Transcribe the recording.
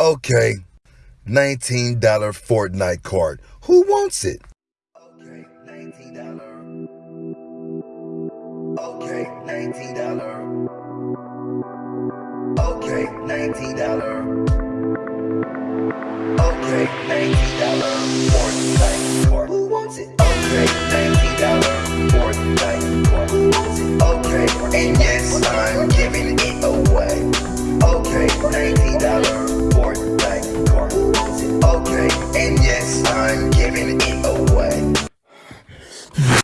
Okay, $19 Fortnite card. Who wants it? Okay, $19. Okay, $19. Okay, $19. Okay, $19 Fortnite card. Who wants it? Okay, $19 Fortnite card. Who wants it? Okay, and yes, I'm giving it. okay. And yes, I'm giving it away.